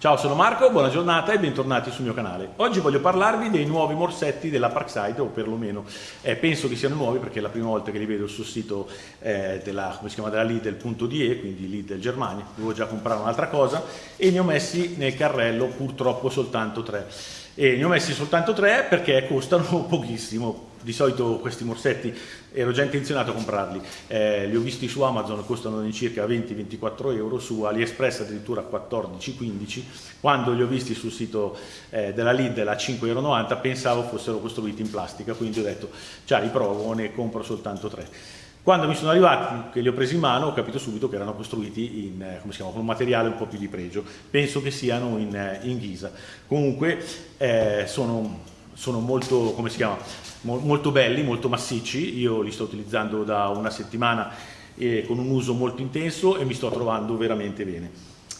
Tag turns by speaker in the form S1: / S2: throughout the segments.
S1: Ciao, sono Marco, buona giornata e bentornati sul mio canale. Oggi voglio parlarvi dei nuovi morsetti della Parkside, o perlomeno eh, penso che siano nuovi perché è la prima volta che li vedo sul sito eh, della, come si chiama, della Lidl.de, quindi Lidl Germania. Dovevo già comprare un'altra cosa e ne ho messi nel carrello purtroppo soltanto tre. E ne ho messi soltanto tre perché costano pochissimo, di solito questi morsetti ero già intenzionato a comprarli, eh, li ho visti su Amazon, costano circa 20-24 euro, su AliExpress addirittura 14-15, quando li ho visti sul sito eh, della Lidl a 5,90 euro pensavo fossero costruiti in plastica, quindi ho detto già li provo, ne compro soltanto tre. Quando mi sono arrivati, che li ho presi in mano, ho capito subito che erano costruiti in, eh, chiama, con un materiale un po' più di pregio. Penso che siano in, eh, in ghisa. Comunque eh, sono, sono molto, come si chiama, molto belli, molto massicci, io li sto utilizzando da una settimana eh, con un uso molto intenso e mi sto trovando veramente bene.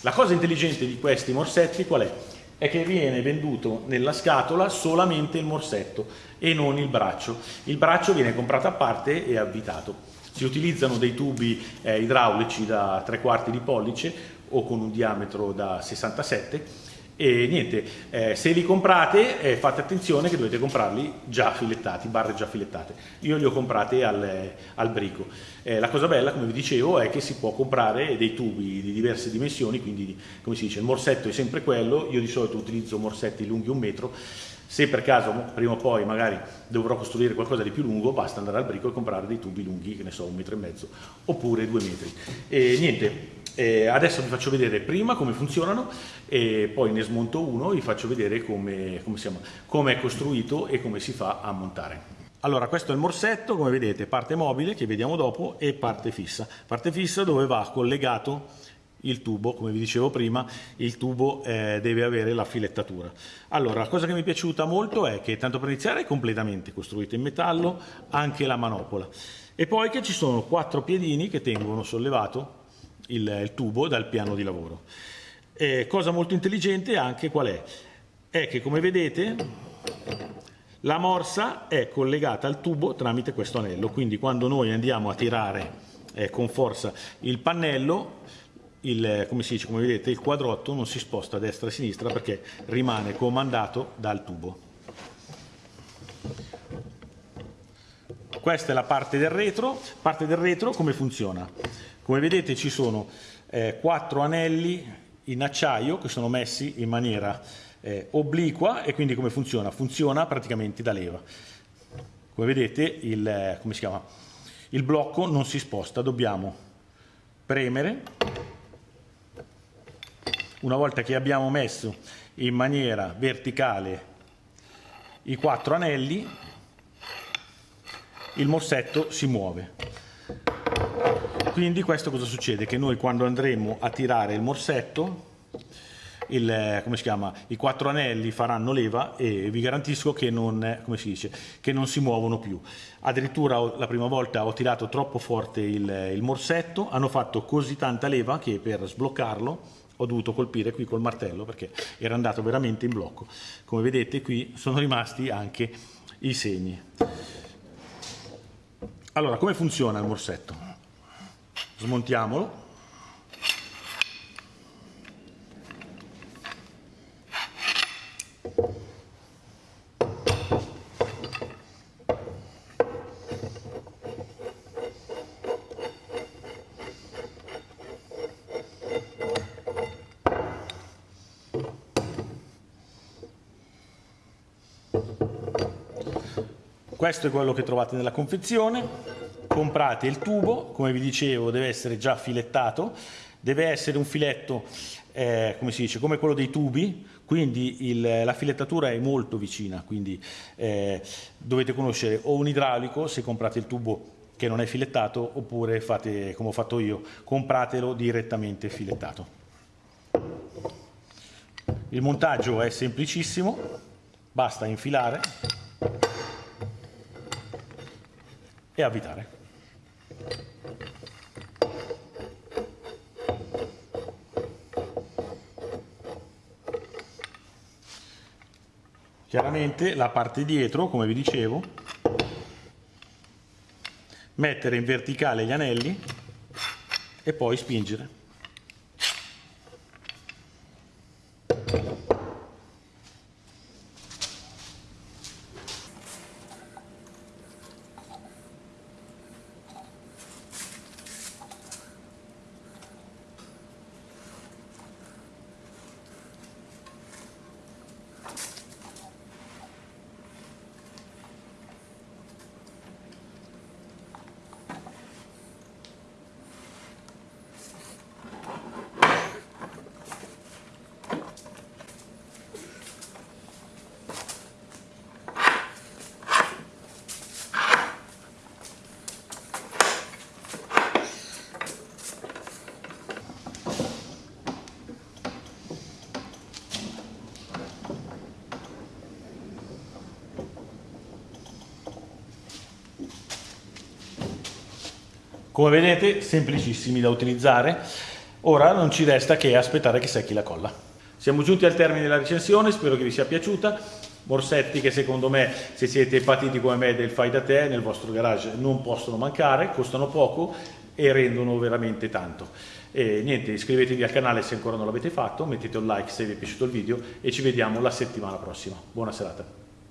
S1: La cosa intelligente di questi morsetti qual è? È che viene venduto nella scatola solamente il morsetto e non il braccio. Il braccio viene comprato a parte e avvitato. Si utilizzano dei tubi eh, idraulici da 3 quarti di pollice o con un diametro da 67 e niente, eh, se li comprate eh, fate attenzione che dovete comprarli già filettati, barre già filettate. Io li ho comprati al, al brico. Eh, la cosa bella, come vi dicevo, è che si può comprare dei tubi di diverse dimensioni, quindi come si dice, il morsetto è sempre quello, io di solito utilizzo morsetti lunghi un metro, se per caso prima o poi magari dovrò costruire qualcosa di più lungo, basta andare al brico e comprare dei tubi lunghi, che ne so, un metro e mezzo, oppure due metri. E niente, eh, adesso vi faccio vedere prima come funzionano e poi ne smonto uno e vi faccio vedere come, come, siamo, come è costruito e come si fa a montare. Allora, questo è il morsetto, come vedete, parte mobile, che vediamo dopo, e parte fissa. Parte fissa dove va collegato il tubo, come vi dicevo prima, il tubo eh, deve avere la filettatura. Allora, la cosa che mi è piaciuta molto è che, tanto per iniziare, è completamente costruito in metallo, anche la manopola. E poi che ci sono quattro piedini che tengono sollevato il, il tubo dal piano di lavoro. E cosa molto intelligente anche qual è? È che come vedete la morsa è collegata al tubo tramite questo anello, quindi quando noi andiamo a tirare eh, con forza il pannello, il, come si dice, come vedete, il quadrotto non si sposta a destra e a sinistra perché rimane comandato dal tubo. Questa è la parte del retro. Parte del retro come funziona? Come vedete ci sono eh, quattro anelli in acciaio che sono messi in maniera eh, obliqua e quindi come funziona? Funziona praticamente da leva. Come vedete il, eh, come il blocco non si sposta, dobbiamo premere. Una volta che abbiamo messo in maniera verticale i quattro anelli, il morsetto si muove. Quindi questo cosa succede? Che noi quando andremo a tirare il morsetto, il, come si chiama, i quattro anelli faranno leva e vi garantisco che non, come si dice, che non si muovono più. Addirittura la prima volta ho tirato troppo forte il, il morsetto, hanno fatto così tanta leva che per sbloccarlo ho dovuto colpire qui col martello perché era andato veramente in blocco. Come vedete qui sono rimasti anche i segni. Allora, come funziona il morsetto? smontiamolo questo è quello che trovate nella confezione. Comprate il tubo, come vi dicevo deve essere già filettato, deve essere un filetto eh, come si dice, come quello dei tubi, quindi il, la filettatura è molto vicina, quindi eh, dovete conoscere o un idraulico se comprate il tubo che non è filettato oppure fate come ho fatto io, compratelo direttamente filettato. Il montaggio è semplicissimo, basta infilare e avvitare. Chiaramente la parte dietro, come vi dicevo, mettere in verticale gli anelli e poi spingere. Come vedete, semplicissimi da utilizzare. Ora non ci resta che aspettare che secchi la colla. Siamo giunti al termine della recensione, spero che vi sia piaciuta. Morsetti che secondo me, se siete patiti come me del fai da te, nel vostro garage non possono mancare, costano poco e rendono veramente tanto. E niente, iscrivetevi al canale se ancora non l'avete fatto, mettete un like se vi è piaciuto il video e ci vediamo la settimana prossima. Buona serata.